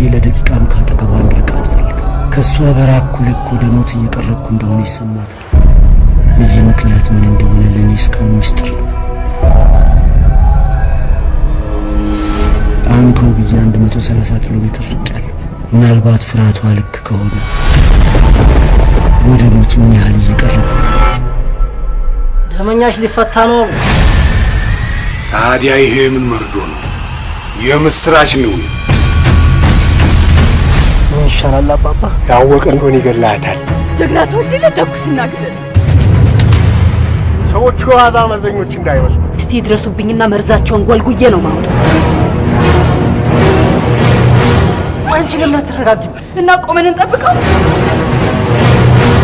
ብዬ ለደቂቃም ካጠገቧ እንድርቅ አትፈልግም። ከእሷ በራኩ ልክ ወደ ሞት እየቀረብኩ እንደሆነ ይሰማታል። የዚህ ምክንያት ምን እንደሆነ ለእኔ እስካሁን ምስጢር ነው። አሁን ከውብዬ 130 ኪሎ ሜትር ርቄያለሁ። ምናልባት ፍርሃቷ ልክ ከሆነ ወደ ሞት ምን ያህል እየቀረብኩ ነው? ደመኛሽ ሊፈታ ነው። ታዲያ ይሄ ምን መርዶ ነው? የምስራች ነው። ይሻላል አባባ? ያወቀ እንደሆነ ይገላታል። ጀግና ተወድለ ተኩስና ግደል። ሰዎቹ የዋዛ መዘኞች እንዳይመስሉ። እስቲ ድረሱብኝና መርዛቸውን ጎልጉዬ ነው ማውጣት። አንቺ ለምን አትረጋጊም? እና ቆመን እንጠብቀው።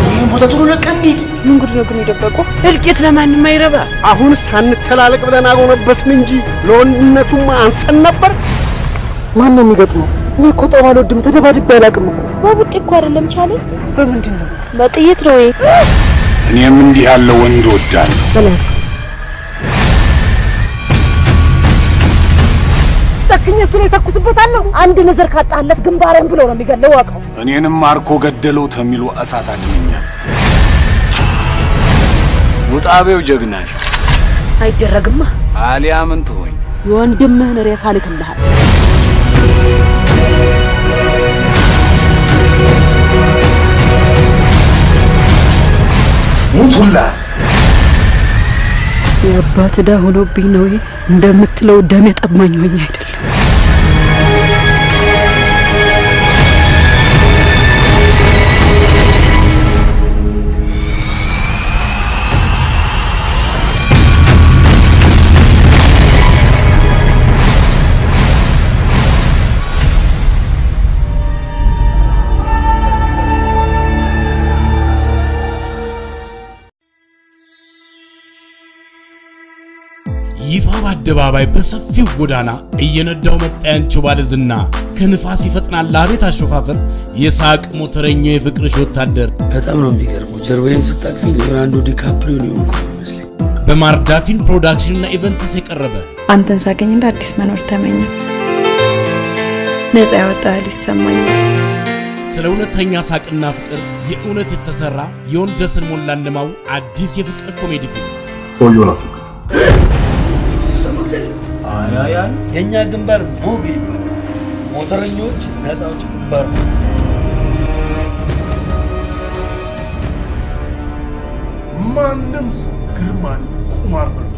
ይህን ቦታ ቶሎ ለቀን እንሂድ። ምን ጉድ ነው ግን የደበቁ? እልቂት ለማንም አይረባ። አሁንስ ሳንተላለቅ ብለን አጎነበስን እንጂ ለወንድነቱማ አንሰን ነበር። ማን ነው የሚገጥመው? እኔ እኮ ጠብ አልወድም። ተደባድቤ አላውቅም እኮ። በቡጢ እኮ አይደለም ቻለ፣ በምንድን ነው? በጥይት ነው። እኔም እንዲህ ያለ ወንድ ወዳለሁ። በላስ ጨክኜ እሱ ላይ ተኩስበታለሁ። አንድ ንዝር ካጣለት ግንባሬን ብሎ ነው የሚገለው። ዋቀው እኔንም ማርኮ ገደለው ተሚሉ እሳት አድነኛል። ውጣቤው ጀግናሽ አይደረግማ። አሊያ ምን ትሆኝ? የወንድምህን ሬሳ ልክልሃል። ሙቱላ የአባት ዕዳ ሆኖብኝ ነው እንደምትለው ደም የጠማኝ ሆኜ አይደለም። በአደባባይ በሰፊው ጎዳና እየነዳው መጣ ያንቺው ባለዝና ከንፋስ ይፈጥናል አቤት አሾፋፈር የሳቅ ሞተረኛው የፍቅርሽ ወታደር በጣም ነው የሚገርመው። ጀርባዬን ስታቅፊኝ ሊዮናርዶ ዲካፕሪዮ ነው የሆንኩ ይመስለኝ። በማርዳፊን ፕሮዳክሽንና ኢቨንትስ የቀረበ አንተን ሳገኝ እንደ አዲስ መኖር ተመኘ። ነፃ ያወጣ ይሰማኛል። ስለ እውነተኛ ሳቅና ፍቅር የእውነት የተሰራ የወንደስን ሞላ እንደማው አዲስ የፍቅር ኮሜዲ ፊልም የእኛ ግንባር ሞገ ይባላል። ሞተረኞች ነፃ አውጪ ግንባር ነው። ማንም ግርማን ቁማር በልቶ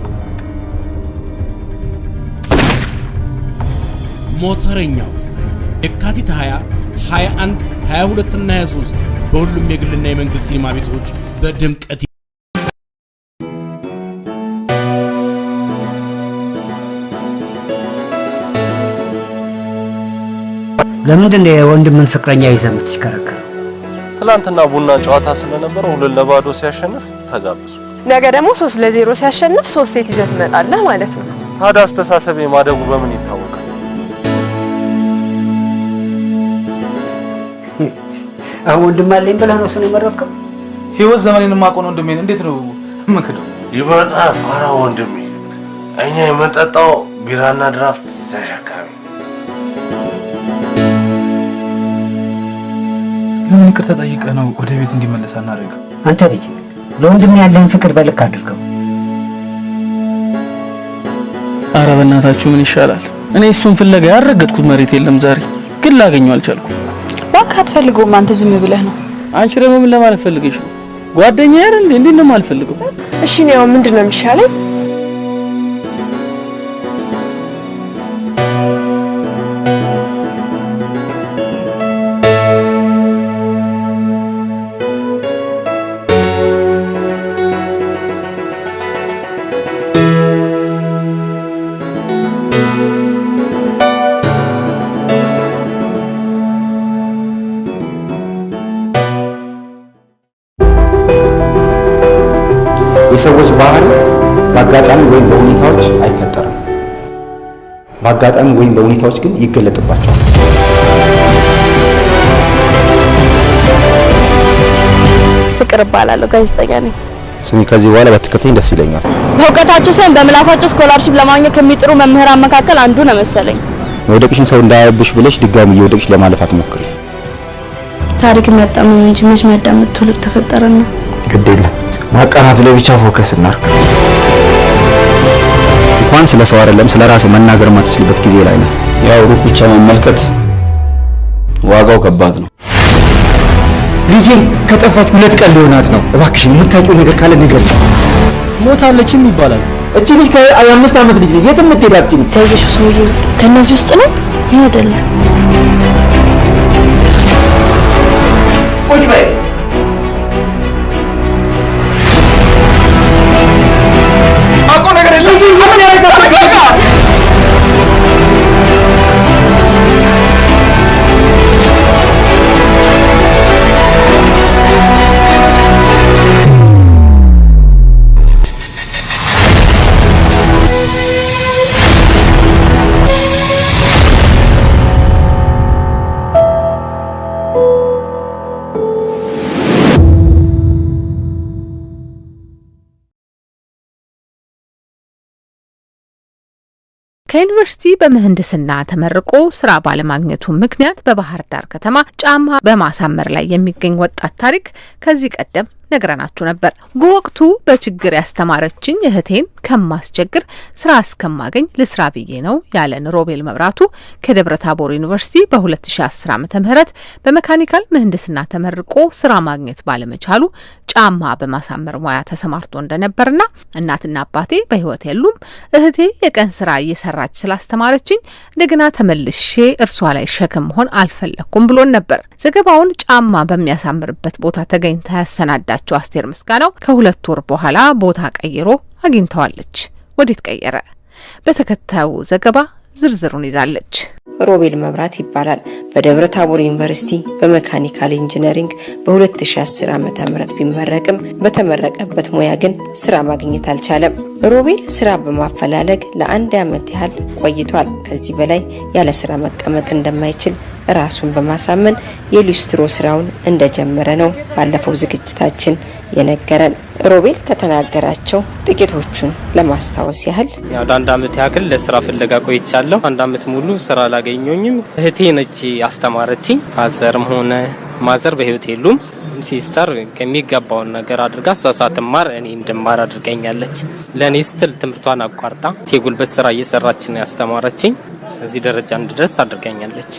ሞተረኛው የካቲት 20 21 22 እና 23 በሁሉም የግልና የመንግስት ሲኒማ ቤቶች በድምቀት ለምንድን ነው የወንድምን ፍቅረኛ ይዘህ የምትሽከረከረው? ትላንትና ቡና ጨዋታ ስለነበረ ሁለት ለባዶ ሲያሸንፍ ተጋበዙ። ነገ ደግሞ ሶስት ለዜሮ ሲያሸንፍ ሶስት ሴት ይዘህ ትመጣለህ ማለት ነው። ታዲያ አስተሳሰቤ ማደጉ በምን ይታወቃል? አሁን ወንድም አለኝ ብለህ ነው እሱን የመረጥከው? ህይወት ዘመኔን የማውቀው ወንድሜን እንዴት ነው የምክደው? ይበጣ ፋራ ወንድሜ፣ እኛ የምንጠጣው ቢራና ድራፍት ተሸካሚ። ለምን ይቅርታ ጠይቀህ ነው ወደ ቤት እንዲመለስ አናደርግም? አንተ ልጅ ለወንድም ያለህን ፍቅር በልክ አድርገው። አረ በእናታችሁ ምን ይሻላል? እኔ እሱን ፍለጋ ያረገጥኩት መሬት የለም ዛሬ ግን ላገኘው አልቻልኩም። እባክህ አትፈልገውም። አንተ ዝም ብለህ ነው። አንቺ ደግሞ ምን ለማለት ፈልገሽ ነው? ጓደኛ አይደል እንዴ? እንዴት ነው የማልፈልገው? እሺ ነው ምንድን ነው የሚሻለኝ? የሰዎች ባህሪ በአጋጣሚ ወይም በሁኔታዎች አይፈጠርም። በአጋጣሚ ወይም በሁኔታዎች ግን ይገለጥባቸዋል። ፍቅር እባላለሁ፣ ጋዜጠኛ ነኝ። ስሚ፣ ከዚህ በኋላ ባትከተኝ ደስ ይለኛል። በእውቀታቸው ሳይሆን በምላሳቸው scholarship ለማግኘት ከሚጥሩ መምህራን መካከል አንዱ ነው መሰለኝ። መውደቅሽን ሰው እንዳያይብሽ ብለሽ ድጋሚ እየወደቅሽ ለማለፍ አትሞክሪ። ታሪክ የሚያጣምም እንጂ መች የሚያዳምጥ ትውልድ ተፈጠረና ግድ የለም ማቃናቱ ላይ ብቻ focus እናርግ። እንኳን ስለ ሰው አይደለም ስለ ራስ መናገር የማትችልበት ጊዜ ላይ ነው። ያው ሩቅ ብቻ መመልከት ዋጋው ከባድ ነው። ልጄን ከጠፋች ሁለት ቀን ሊሆናት ነው። እባክሽን የምታውቂው ነገር ካለ ንገሪኝ። ሞታለችም ይባላል። እቺ ልጅ ከአምስት ዓመት ልጅ ነች። የትም የምትሄድ አትችልም። ታየሹ ሰውዬ ከነዚህ ውስጥ ነው? ይህ አይደለም። ከዩኒቨርሲቲ በምህንድስና ተመርቆ ስራ ባለማግኘቱ ምክንያት በባህር ዳር ከተማ ጫማ በማሳመር ላይ የሚገኝ ወጣት ታሪክ ከዚህ ቀደም ነግረናችሁ ነበር። በወቅቱ በችግር ያስተማረችኝ እህቴን ከማስቸግር ስራ እስከማገኝ ልስራ ብዬ ነው ያለን ሮቤል መብራቱ ከደብረ ታቦር ዩኒቨርሲቲ በ2010 ዓ ም በመካኒካል ምህንድስና ተመርቆ ስራ ማግኘት ባለመቻሉ ጫማ በማሳመር ሙያ ተሰማርቶ እንደነበርና እናትና አባቴ በህይወት የሉም፣ እህቴ የቀን ስራ እየሰራች ስላስተማረችኝ እንደገና ተመልሼ እርሷ ላይ ሸክም መሆን አልፈለግኩም ብሎን ነበር። ዘገባውን ጫማ በሚያሳምርበት ቦታ ተገኝታ ያሰናዳችው አስቴር ምስጋናው ከሁለት ወር በኋላ ቦታ ቀይሮ አግኝታዋለች። ወዴት ቀየረ? በተከታዩ ዘገባ ዝርዝሩን ይዛለች። ሮቤል መብራት ይባላል። በደብረ ታቦር ዩኒቨርሲቲ በመካኒካል ኢንጂነሪንግ በ2010 ዓ.ም ቢመረቅም በተመረቀበት ሙያ ግን ስራ ማግኘት አልቻለም። ሮቤል ስራ በማፈላለግ ለአንድ ዓመት ያህል ቆይቷል። ከዚህ በላይ ያለ ስራ መቀመጥ እንደማይችል ራሱን በማሳመን የሊስትሮ ስራውን እንደጀመረ ነው ባለፈው ዝግጅታችን የነገረን። ሮቤል ከተናገራቸው ጥቂቶቹን ለማስታወስ ያህል ያው ለአንድ አመት ያክል ለስራ ፍለጋ ቆይቻለሁ። አንድ አመት ሙሉ ስራ አላገኘኝም። እህቴ ነች ያስተማረችኝ። ፋዘርም ሆነ mother በህይወት የሉም። sister ከሚገባውን ነገር አድርጋ እሷ ሳትማር እኔ እንድማር አድርጋኛለች። ለእኔ ስትል ትምህርቷን አቋርጣ የጉልበት ስራ እየሰራች ነው ያስተማረችኝ። እዚህ ደረጃ እንድደርስ አድርጋኛለች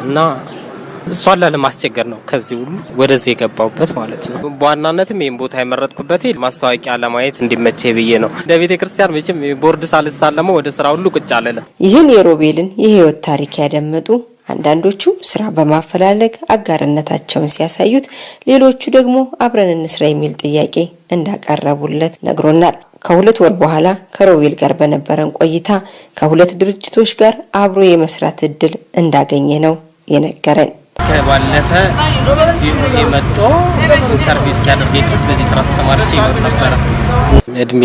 እና እሷን ላለማስቸገር ነው ከዚህ ሁሉ ወደዚህ የገባሁበት ማለት ነው። በዋናነትም ይህን ቦታ የመረጥኩበት ማስታወቂያ ለማየት እንዲመቼ ብዬ ነው። እንደ ቤተ ክርስቲያን መቼም ቦርድ ሳልሳለመው ወደ ስራ ሁሉ ቁጭ አልልም። ይህን የሮቤልን የህይወት ታሪክ ያደመጡ አንዳንዶቹ ስራ በማፈላለግ አጋርነታቸውን ሲያሳዩት፣ ሌሎቹ ደግሞ አብረን እንስራ የሚል ጥያቄ እንዳቀረቡለት ነግሮናል። ከሁለት ወር በኋላ ከሮቤል ጋር በነበረን ቆይታ ከሁለት ድርጅቶች ጋር አብሮ የመስራት እድል እንዳገኘ ነው የነገረን። ከባለፈ መጥቶ interview እስኪያደርገኝ ድረስ በዚህ ስራ ተሰማርቼ ይኖር ነበረ። እድሜ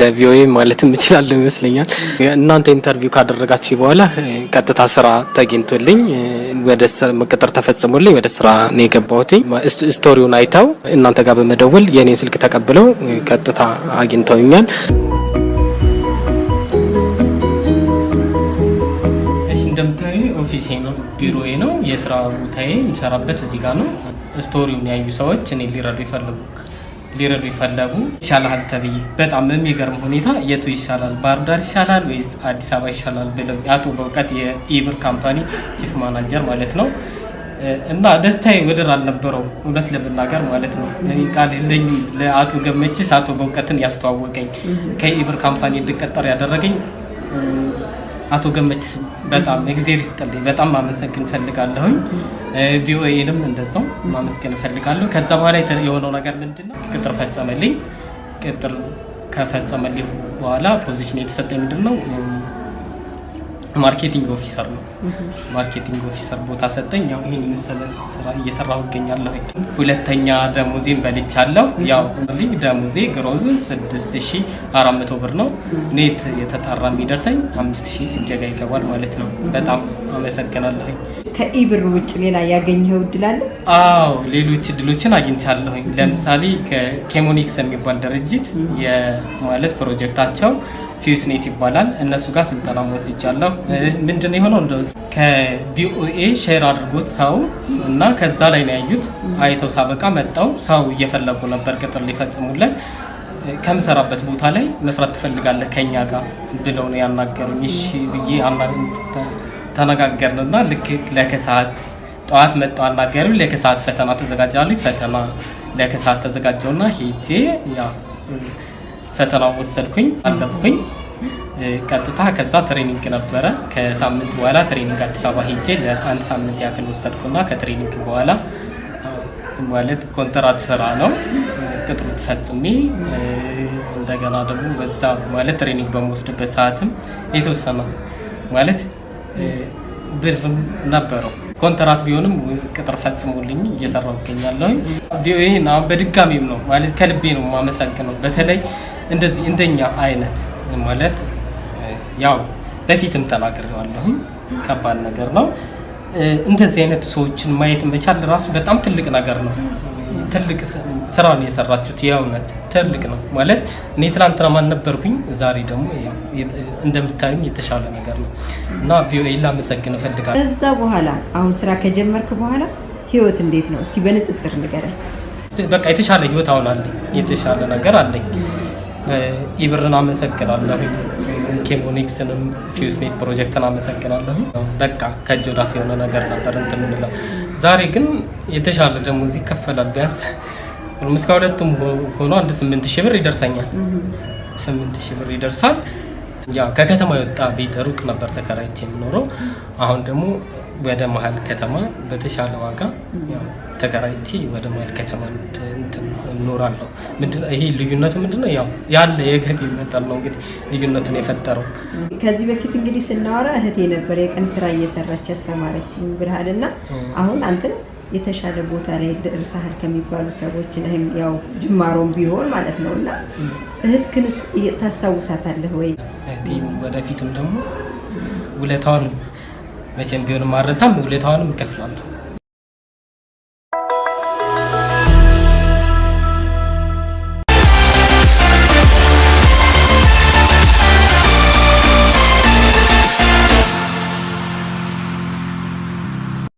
ለቪኦኤ ማለትም እችላለሁ ይመስለኛል። እናንተ interview ካደረጋችሁ በኋላ ቀጥታ ስራ ተገኝቶልኝ ወደ ቅጥር ተፈጽሞልኝ ወደ ስራ ነው የገባሁት። story ውን አይተው እናንተ ጋር በመደወል የእኔን ስልክ ተቀብለው ቀጥታ አግኝተውኛል። office ኤ ነው፣ ቢሮዬ ነው፣ የስራ ቦታዬ የሚሰራበት እዚህ ጋር ነው። story ውን ያዩ ሰዎች እኔ ሊረዱ ይፈልጉ ሊረዱ ይፈለጉ ይሻላል ተብዬ በጣም በሚገርም ሁኔታ የቱ ይሻላል ባህር ዳር ይሻላል ወይስ አዲስ አበባ ይሻላል ብለው አቶ በእውቀት የኢብር company chief manager ማለት ነው እና ደስታዬ ወደር አልነበረው እውነት ለመናገር ማለት ነው። ቃል የለኝም። ለአቶ ገመችስ አቶ በእውቀትን ያስተዋወቀኝ ከኢብር company እንድቀጠር ያደረገኝ አቶ ገመችስ በጣም እግዜር ይስጥልኝ። በጣም ማመስገን እፈልጋለሁኝ። ቪኦኤንም እንደዛው ማመስገን እፈልጋለሁ። ከዛ በኋላ የሆነው ነገር ምንድን ነው? ቅጥር ፈጸመልኝ። ቅጥር ከፈጸመልኝ በኋላ position የተሰጠኝ ምንድን ነው? marketing officer ነው። marketing officer ቦታ ሰጠኝ። ያው ይህን የመሰለ ስራ እየሰራሁ እገኛለሁ። ሁለተኛ ደሞዜን በልቻለሁ። ያው ልጅ ደሞዜ gross 6400 ብር ነው። net የተጣራ የሚደርሰኝ 5000 እጀጋ ይገባል ማለት ነው። በጣም አመሰግናለሁ። ከኢብር ውጭ ሌላ ያገኘኸው እድል አለ? አዎ ሌሎች እድሎችን አግኝቻለሁኝ። ለምሳሌ ከ Chemonics የሚባል ድርጅት ማለት ፕሮጀክታቸው FEWS NET ይባላል። እነሱ ጋር ስልጠና ወስጃለሁ። ምንድን ነው የሆነው እንደ ከ VOA share አድርጎት ሰው እና ከዛ ላይ ነው ያዩት። አይተው ሳበቃ መጣው ሰው እየፈለጉ ነበር ቅጥር ሊፈጽሙለት ከምሰራበት ቦታ ላይ መስራት ትፈልጋለህ ከኛ ጋር ብለው ነው ያናገሩኝ። እሺ ብዬ ተነጋገርንና ልክ ለከሰዓት ጠዋት መጣው አናገሩ። ለከሰዓት ፈተና ተዘጋጃለሁ። ፈተና ለከሰዓት ተዘጋጀውና ሄጄ ያ ፈተናው ወሰድኩኝ፣ አለፍኩኝ። ቀጥታ ከዛ training ነበረ። ከሳምንት በኋላ training አዲስ አበባ ሄጄ ለአንድ ሳምንት ያክል ወሰድኩና ከ training በኋላ ማለት ኮንትራት ስራ ነው ቅጥሩ ፈጽሜ እንደገና ደግሞ በዛ ማለት training በመወስድበት ሰዓትም የተወሰነ ማለት ብርም ነበረው ኮንትራት ቢሆንም ቅጥር ፈጽሞልኝ እየሰራው ይገኛለሁ። VOA በድጋሚም ነው ማለት ከልቤ ነው የማመሰግነው። በተለይ እንደዚህ እንደኛ አይነት ማለት ያው በፊትም ተናግሬዋለሁኝ ከባድ ነገር ነው። እንደዚህ አይነት ሰዎችን ማየት መቻል ራሱ በጣም ትልቅ ነገር ነው። ትልቅ ስራ ነው የሰራችሁት። የእውነት ትልቅ ነው ማለት እኔ ትላንትና ማን ነበርኩኝ፣ ዛሬ ደግሞ እንደምታዩኝ የተሻለ ነገር ነው እና ቪኦኤ ላመሰግን እፈልጋለሁ። ከዛ በኋላ አሁን ስራ ከጀመርክ በኋላ ህይወት እንዴት ነው? እስኪ በንጽጽር ንገረኝ። በቃ የተሻለ ህይወት አሁን አለኝ፣ የተሻለ ነገር አለኝ። ኢብርን አመሰግናለሁ። ኬሞኒክስንም ፊውስኔት ፕሮጀክትን አመሰግናለሁ። በቃ ከእጅ ወዳፍ የሆነ ነገር ነበር እንትን የምንለው። ዛሬ ግን የተሻለ ደሞዝ ይከፈላል። ቢያንስ እስከ ሁለቱም ሆኖ አንድ ስምንት ሺህ ብር ይደርሰኛል። ስምንት ሺህ ብር ይደርሳል። ያ ከከተማ የወጣ ቤት ሩቅ ነበር ተከራይቼ የምኖረው። አሁን ደግሞ ወደ መሀል ከተማ በተሻለ ዋጋ ተከራይቼ ወደ መሀል ከተማ እኖራለሁ። ይሄ ልዩነቱ? ምንድነው? ያው ያለ የገቢ መጠን ነው እንግዲህ ልዩነቱን የፈጠረው። ከዚህ በፊት እንግዲህ ስናወራ እህቴ ነበር የቀን ስራ እየሰራች ያስተማረችኝ ብርሃን እና አሁን አንተን የተሻለ ቦታ ላይ ደርሰሃል ከሚባሉ ሰዎች ያው ጅማሮም ቢሆን ማለት ነው እና እህት ግን ታስታውሳታለህ ወይ? እህቴም ወደፊትም ደግሞ ውለታዋን መቼም ቢሆንም አረሳም፣ ውለታዋንም እከፍላለሁ።